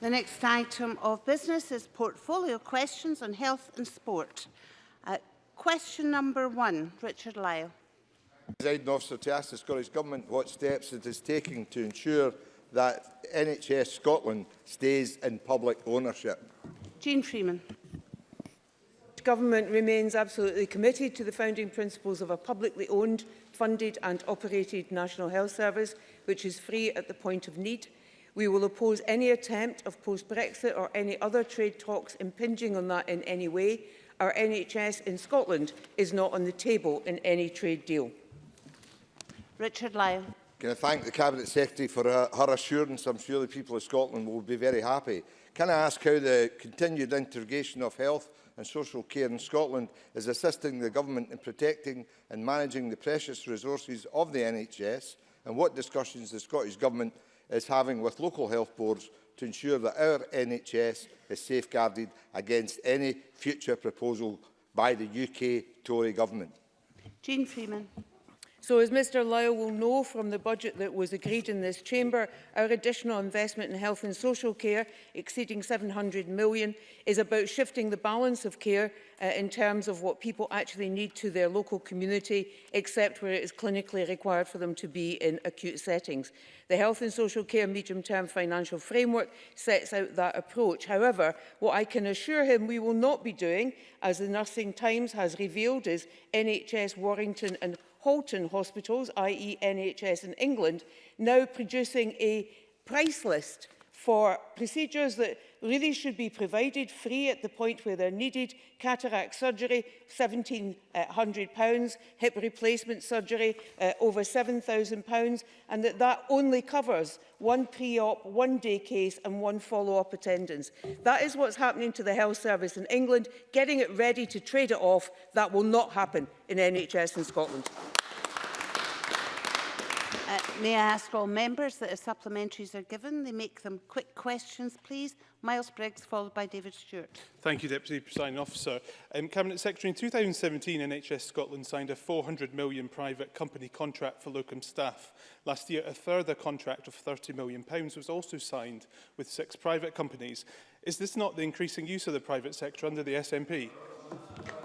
The next item of business is portfolio questions on health and sport. Uh, question number one, Richard Lyle. Presiding officer to ask the Scottish Government what steps it is taking to ensure that NHS Scotland stays in public ownership. Jean Freeman. The Government remains absolutely committed to the founding principles of a publicly owned, funded and operated National Health Service, which is free at the point of need We will oppose any attempt of post-Brexit or any other trade talks impinging on that in any way. Our NHS in Scotland is not on the table in any trade deal. Richard Lyle. Can I thank the Cabinet Secretary for her, her assurance? I'm sure the people of Scotland will be very happy. Can I ask how the continued integration of health and social care in Scotland is assisting the government in protecting and managing the precious resources of the NHS and what discussions the Scottish Government is having with local health boards to ensure that our NHS is safeguarded against any future proposal by the UK Tory government. Jean Freeman. So as Mr Lyle will know from the budget that was agreed in this chamber, our additional investment in health and social care exceeding 700 million is about shifting the balance of care uh, in terms of what people actually need to their local community, except where it is clinically required for them to be in acute settings. The Health and Social Care Medium-Term Financial Framework sets out that approach. However, what I can assure him we will not be doing, as the Nursing Times has revealed, is NHS Warrington and Halton hospitals, i.e. NHS in England, now producing a price list for procedures that really should be provided free at the point where they're needed. Cataract surgery, £1,700, hip replacement surgery, uh, over £7,000, and that that only covers one pre-op, one day case and one follow-up attendance. That is what's happening to the health service in England. Getting it ready to trade it off, that will not happen in NHS in Scotland. Uh, may I ask all members that as supplementaries are given, they make them quick questions, please. Miles Briggs, followed by David Stewart. Thank you, Deputy Presiding Officer. Um, Cabinet Secretary, in 2017, NHS Scotland signed a £400 million private company contract for locum staff. Last year, a further contract of £30 million pounds was also signed with six private companies. Is this not the increasing use of the private sector under the SNP?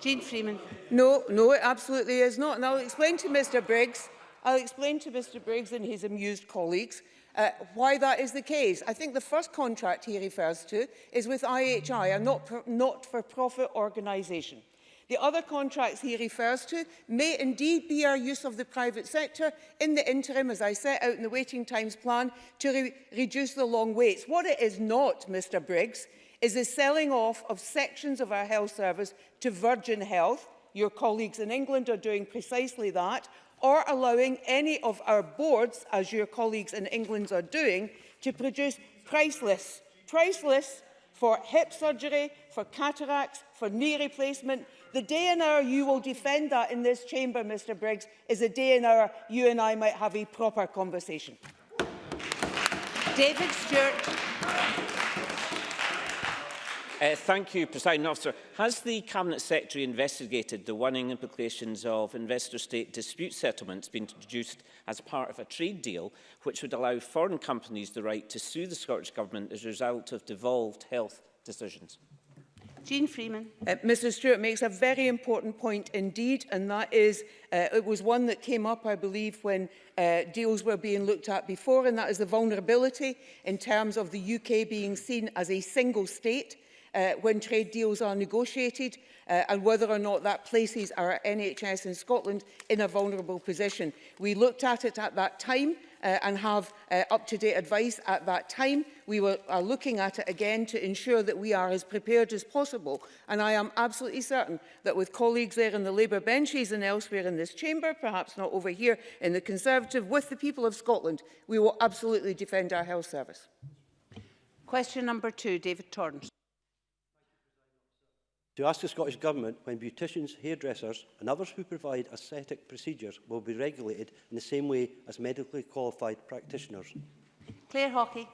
Jean Freeman. No, no, it absolutely is not. And I'll explain to Mr Briggs I'll explain to Mr Briggs and his amused colleagues uh, why that is the case. I think the first contract he refers to is with IHI, a not-for-profit not, for, organisation. The other contracts he refers to may indeed be our use of the private sector in the interim, as I set out in the waiting times plan, to re reduce the long waits. What it is not, Mr Briggs, is the selling off of sections of our health service to Virgin Health. Your colleagues in England are doing precisely that, or allowing any of our boards, as your colleagues in England are doing, to produce price lists. Price lists for hip surgery, for cataracts, for knee replacement. The day and hour you will defend that in this chamber, Mr Briggs, is a day and hour you and I might have a proper conversation. David Stewart. Uh, thank you, President Officer. Has the Cabinet Secretary investigated the warning implications of investor-state dispute settlements being introduced as part of a trade deal, which would allow foreign companies the right to sue the Scottish Government as a result of devolved health decisions? Jean Freeman. Uh, Mr Stewart makes a very important point indeed, and that is, uh, it was one that came up, I believe, when uh, deals were being looked at before, and that is the vulnerability in terms of the UK being seen as a single state uh, when trade deals are negotiated uh, and whether or not that places our NHS in Scotland in a vulnerable position. We looked at it at that time uh, and have uh, up-to-date advice at that time. We were, are looking at it again to ensure that we are as prepared as possible. And I am absolutely certain that with colleagues there in the Labour benches and elsewhere in this chamber, perhaps not over here in the Conservative, with the people of Scotland, we will absolutely defend our health service. Question number two, David Torrance to ask the Scottish Government when beauticians, hairdressers and others who provide aesthetic procedures will be regulated in the same way as medically qualified practitioners. Claire Hockey.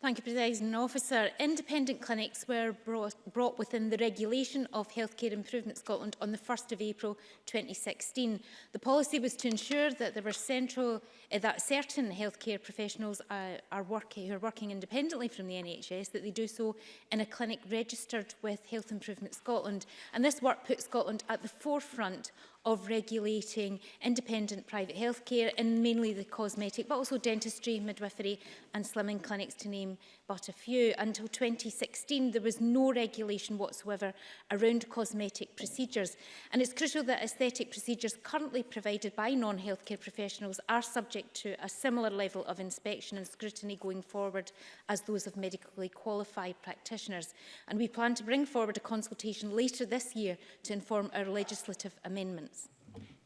Thank you, President Officer. Independent clinics were brought, brought within the regulation of Healthcare Improvement Scotland on the 1st of April 2016. The policy was to ensure that there were central, uh, that certain healthcare professionals uh, are working, who are working independently from the NHS, that they do so in a clinic registered with Health Improvement Scotland. And this work put Scotland at the forefront of regulating independent private healthcare and mainly the cosmetic, but also dentistry, midwifery and slimming clinics to name but a few. Until 2016, there was no regulation whatsoever around cosmetic procedures. And it's crucial that aesthetic procedures currently provided by non-healthcare professionals are subject to a similar level of inspection and scrutiny going forward as those of medically qualified practitioners. And we plan to bring forward a consultation later this year to inform our legislative amendments.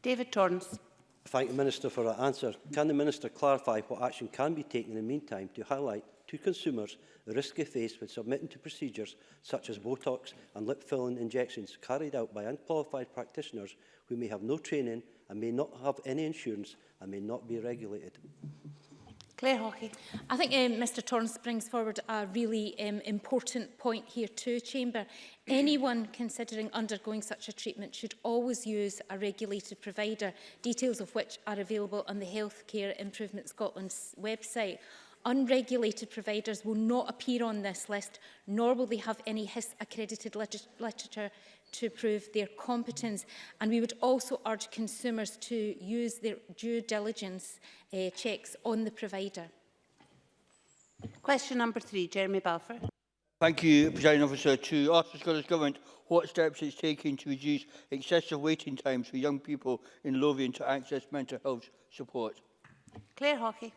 David Torrance. Thank the Minister for her answer. Can the Minister clarify what action can be taken in the meantime to highlight to consumers the risk they face when submitting to procedures such as Botox and lip-filling injections carried out by unqualified practitioners who may have no training and may not have any insurance and may not be regulated. Claire Hockey. I think um, Mr Torrance brings forward a really um, important point here to Chamber. Anyone considering undergoing such a treatment should always use a regulated provider, details of which are available on the Healthcare Improvement Scotland's website. Unregulated providers will not appear on this list, nor will they have any HIS accredited liter literature to prove their competence. And we would also urge consumers to use their due diligence uh, checks on the provider. Question number three, Jeremy Balfour. Thank you, President Officer. To ask the Scottish Government what steps it's taking to reduce excessive waiting times for young people in Lothian to access mental health support. Claire Hockey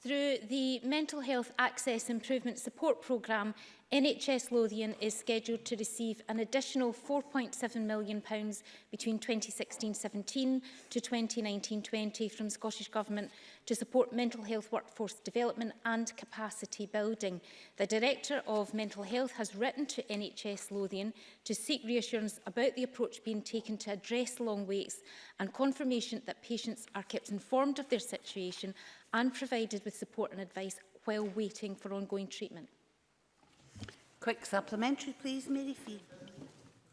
through the Mental Health Access Improvement Support Programme NHS Lothian is scheduled to receive an additional £4.7 million pounds between 2016-17 to 2019-20 from Scottish Government to support mental health workforce development and capacity building. The Director of Mental Health has written to NHS Lothian to seek reassurance about the approach being taken to address long waits and confirmation that patients are kept informed of their situation and provided with support and advice while waiting for ongoing treatment. Quick supplementary, please, Mary Fee.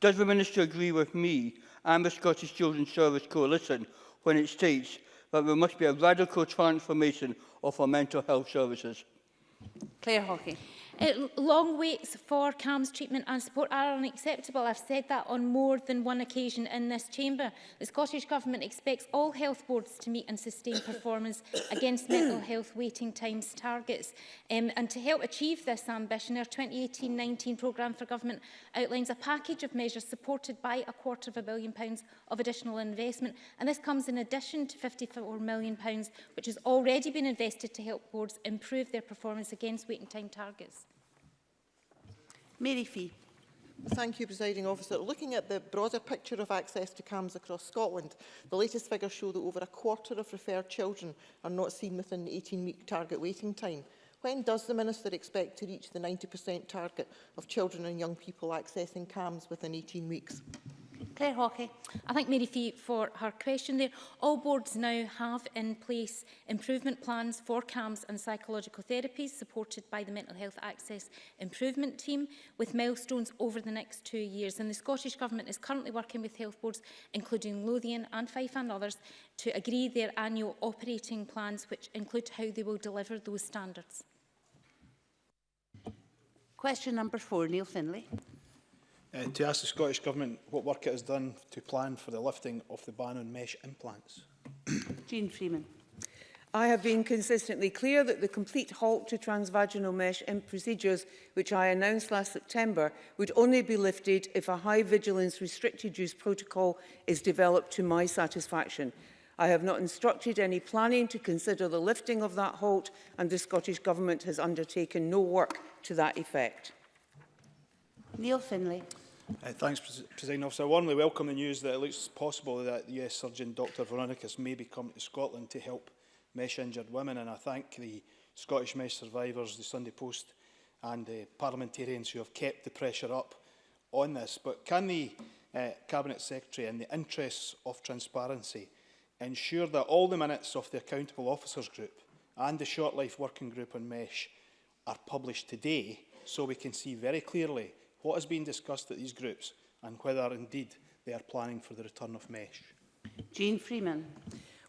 Does the Minister agree with me and the Scottish Children's Service Coalition when it states that there must be a radical transformation of our mental health services. Claire Hockey. It, uh, long waits for CAMS treatment and support are unacceptable. I've said that on more than one occasion in this chamber. The Scottish Government expects all health boards to meet and sustain performance against mental health waiting times targets. Um, and to help achieve this ambition, our 2018-19 programme for government outlines a package of measures supported by a quarter of a billion pounds of additional investment. And this comes in addition to 54 million, pounds, which has already been invested to help boards improve their performance against waiting time targets. Mary Fee. Thank you, Presiding Officer. Looking at the broader picture of access to CAMS across Scotland, the latest figures show that over a quarter of referred children are not seen within the 18-week target waiting time. When does the Minister expect to reach the 90% target of children and young people accessing CAMS within 18 weeks? Claire Hawkey. I thank Mary Fee for her question there. All boards now have in place improvement plans for CAMS and psychological therapies supported by the Mental Health Access Improvement Team with milestones over the next two years. And the Scottish Government is currently working with health boards, including Lothian and Fife and others, to agree their annual operating plans, which include how they will deliver those standards. Question number four, Neil Finlay uh, to ask the Scottish Government what work it has done to plan for the lifting of the ban on mesh implants. Jean Freeman. I have been consistently clear that the complete halt to transvaginal mesh in procedures, which I announced last September, would only be lifted if a high vigilance restricted use protocol is developed to my satisfaction. I have not instructed any planning to consider the lifting of that halt and the Scottish Government has undertaken no work to that effect. Neil Finlay. Uh, thanks, President Officer. I warmly welcome the news that it looks possible that US Surgeon Dr Veronicus may be coming to Scotland to help mesh-injured women, and I thank the Scottish Mesh Survivors, the Sunday Post and the parliamentarians who have kept the pressure up on this. But can the uh, Cabinet Secretary, in the interests of transparency, ensure that all the minutes of the Accountable Officers Group and the Short Life Working Group on Mesh are published today so we can see very clearly what has been discussed at these groups and whether indeed they are planning for the return of mesh. Jean Freeman.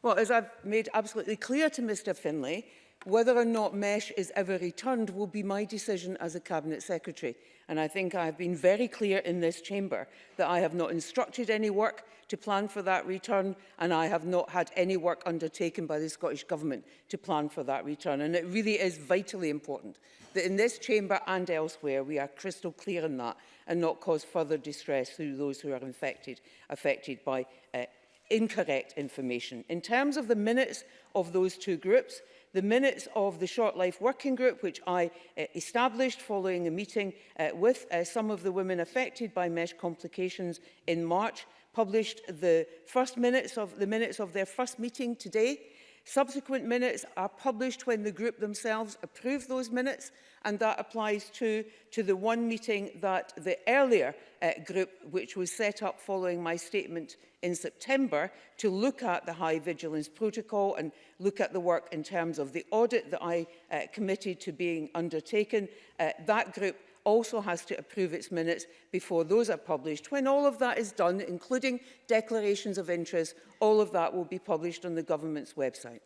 Well, as I've made absolutely clear to Mr Finlay, Whether or not mesh is ever returned will be my decision as a Cabinet Secretary. And I think I have been very clear in this chamber that I have not instructed any work to plan for that return and I have not had any work undertaken by the Scottish Government to plan for that return. And it really is vitally important that in this chamber and elsewhere we are crystal clear on that and not cause further distress through those who are infected, affected by uh, incorrect information. In terms of the minutes of those two groups, the minutes of the Short Life Working Group, which I uh, established following a meeting uh, with uh, some of the women affected by mesh complications in March, published the first minutes of the minutes of their first meeting today, Subsequent minutes are published when the group themselves approve those minutes, and that applies to, to the one meeting that the earlier uh, group, which was set up following my statement in September, to look at the High Vigilance Protocol and look at the work in terms of the audit that I uh, committed to being undertaken. Uh, that group also has to approve its minutes before those are published. When all of that is done, including declarations of interest, all of that will be published on the government's website.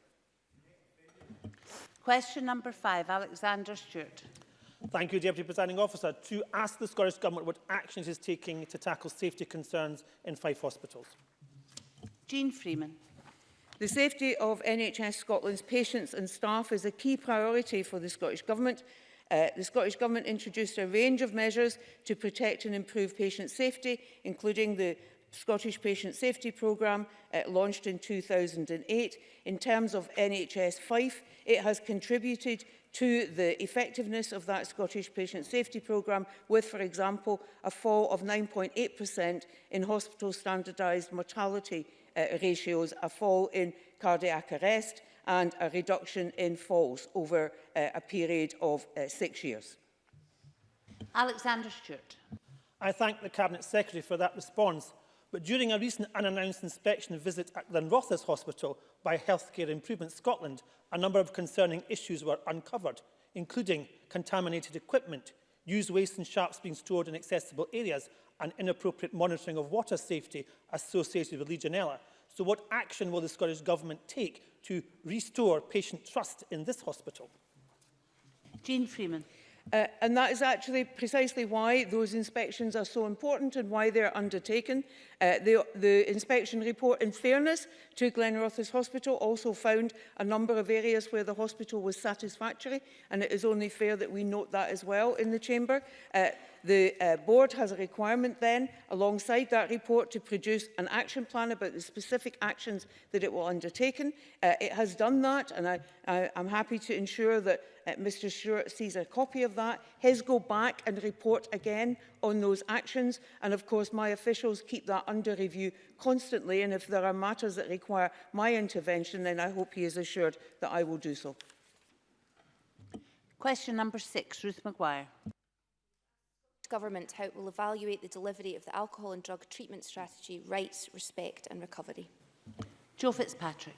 Question number five, Alexander Stewart. Thank you, Deputy Presiding Officer. To ask the Scottish Government what actions is taking to tackle safety concerns in Fife hospitals. Jean Freeman. The safety of NHS Scotland's patients and staff is a key priority for the Scottish Government Uh, the Scottish Government introduced a range of measures to protect and improve patient safety, including the Scottish Patient Safety Programme uh, launched in 2008. In terms of NHS Fife, it has contributed to the effectiveness of that Scottish Patient Safety Programme with, for example, a fall of 9.8% in hospital standardised mortality uh, ratios, a fall in cardiac arrest, and a reduction in falls over uh, a period of uh, six years. Alexander Stewart. I thank the Cabinet Secretary for that response. But during a recent unannounced inspection visit at Glenrothes Hospital by Healthcare Improvement Scotland, a number of concerning issues were uncovered, including contaminated equipment, used waste and sharps being stored in accessible areas, and inappropriate monitoring of water safety associated with Legionella. So what action will the Scottish Government take to restore patient trust in this hospital? Jean Freeman. Uh, and that is actually precisely why those inspections are so important and why they're undertaken. Uh, the, the inspection report, in fairness to Glenrothes Hospital, also found a number of areas where the hospital was satisfactory, and it is only fair that we note that as well in the Chamber. Uh, The uh, board has a requirement then, alongside that report, to produce an action plan about the specific actions that it will undertake. Uh, it has done that, and I, I, I'm happy to ensure that Uh, Mr Stewart sees a copy of that. His go back and report again on those actions. And of course, my officials keep that under review constantly. And if there are matters that require my intervention, then I hope he is assured that I will do so. Question number six, Ruth Maguire. Government, how it will evaluate the delivery of the alcohol and drug treatment strategy, rights, respect and recovery. Joe Fitzpatrick.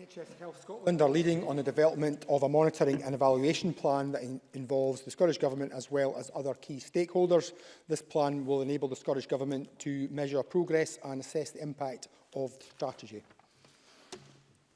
NHS Health Scotland are leading on the development of a monitoring and evaluation plan that in involves the Scottish Government as well as other key stakeholders. This plan will enable the Scottish Government to measure progress and assess the impact of the strategy.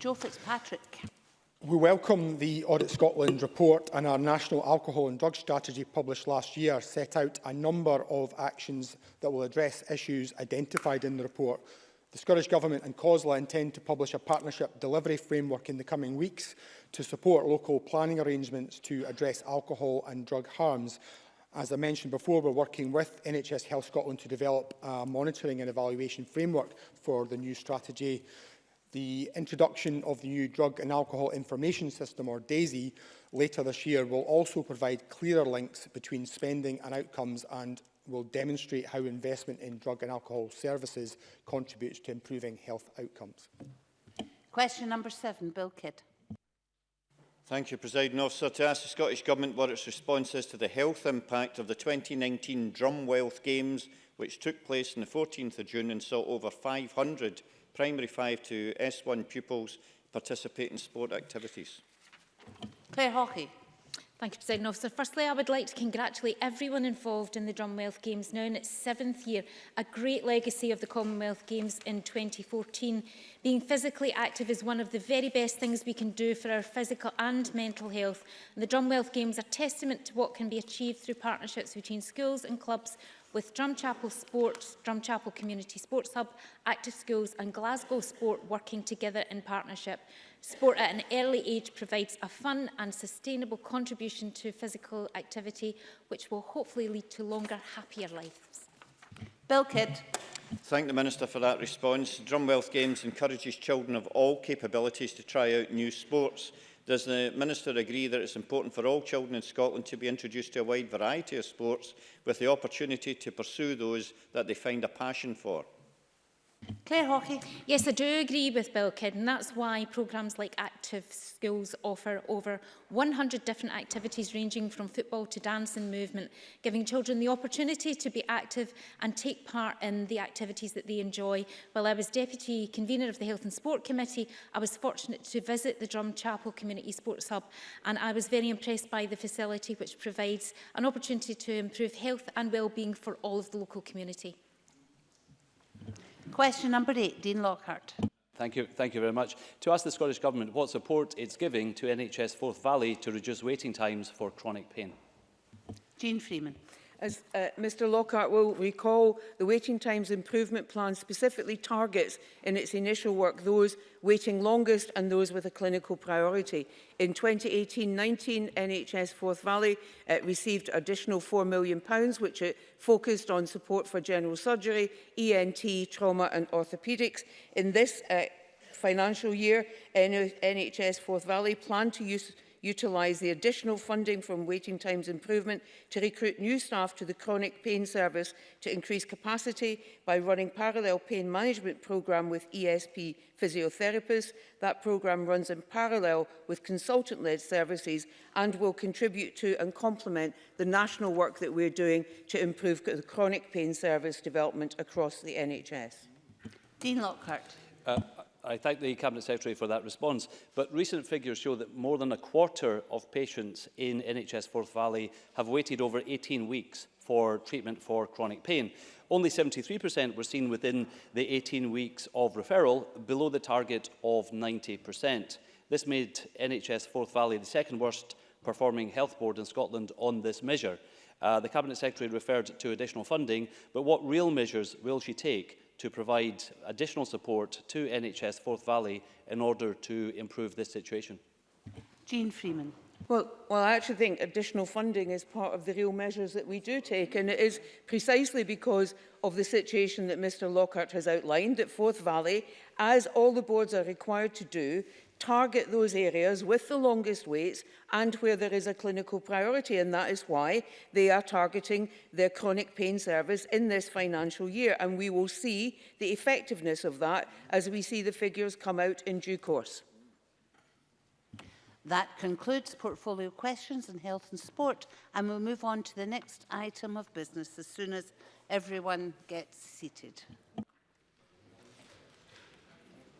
Joe Fitzpatrick. We welcome the Audit Scotland report and our National Alcohol and Drug Strategy published last year set out a number of actions that will address issues identified in the report, The Scottish Government and COSLA intend to publish a partnership delivery framework in the coming weeks to support local planning arrangements to address alcohol and drug harms. As I mentioned before, we're working with NHS Health Scotland to develop a monitoring and evaluation framework for the new strategy. The introduction of the new Drug and Alcohol Information System, or DAISY, later this year will also provide clearer links between spending and outcomes and will demonstrate how investment in drug and alcohol services contributes to improving health outcomes. Question number seven, Bill Kidd. Thank you, President Officer. To ask the Scottish Government what its response is to the health impact of the 2019 Drumwealth Games, which took place on the 14th of June and saw over 500 primary 5 to S1 pupils participate in sport activities. Claire Hawkey. Thank you, President Officer. Firstly, I would like to congratulate everyone involved in the Drumwealth Games now in its seventh year, a great legacy of the Commonwealth Games in 2014. Being physically active is one of the very best things we can do for our physical and mental health. And the Drumwealth Games are testament to what can be achieved through partnerships between schools and clubs with Drumchapel Sports, Drumchapel Community Sports Hub, Active Schools and Glasgow Sport working together in partnership. Sport at an early age provides a fun and sustainable contribution to physical activity, which will hopefully lead to longer, happier lives. Bill Kidd. Thank the Minister for that response. Drumwealth Games encourages children of all capabilities to try out new sports. Does the Minister agree that it's important for all children in Scotland to be introduced to a wide variety of sports with the opportunity to pursue those that they find a passion for? Claire Hawkey. Yes, I do agree with Bill Kidd, and that's why programmes like Active Schools offer over 100 different activities ranging from football to dance and movement, giving children the opportunity to be active and take part in the activities that they enjoy. While I was Deputy Convener of the Health and Sport Committee, I was fortunate to visit the Drumchapel Community Sports Hub, and I was very impressed by the facility which provides an opportunity to improve health and well-being for all of the local community. Question number eight, Dean Lockhart. Thank you, thank you very much. To ask the Scottish Government what support it's giving to NHS Forth Valley to reduce waiting times for chronic pain. Jean Freeman. As uh, Mr Lockhart will recall, the waiting times improvement plan specifically targets in its initial work those waiting longest and those with a clinical priority. In 2018-19, NHS Forth Valley uh, received additional £4 million, pounds, which it focused on support for general surgery, ENT, trauma and orthopaedics. In this uh, financial year, NHS Forth Valley planned to use utilise the additional funding from waiting times improvement to recruit new staff to the chronic pain service to increase capacity by running parallel pain management programme with ESP physiotherapists. That programme runs in parallel with consultant-led services and will contribute to and complement the national work that we're doing to improve the chronic pain service development across the NHS. Dean Lockhart. Uh, I thank the Cabinet Secretary for that response, but recent figures show that more than a quarter of patients in NHS Forth Valley have waited over 18 weeks for treatment for chronic pain. Only 73% were seen within the 18 weeks of referral, below the target of 90%. This made NHS Forth Valley the second worst performing health board in Scotland on this measure. Uh, the Cabinet Secretary referred to additional funding, but what real measures will she take to provide additional support to NHS Forth Valley in order to improve this situation? Jean Freeman. Well, well, I actually think additional funding is part of the real measures that we do take, and it is precisely because of the situation that Mr Lockhart has outlined at Forth Valley, as all the boards are required to do, target those areas with the longest waits and where there is a clinical priority and that is why they are targeting their chronic pain service in this financial year and we will see the effectiveness of that as we see the figures come out in due course. That concludes portfolio questions in health and sport and we'll move on to the next item of business as soon as everyone gets seated.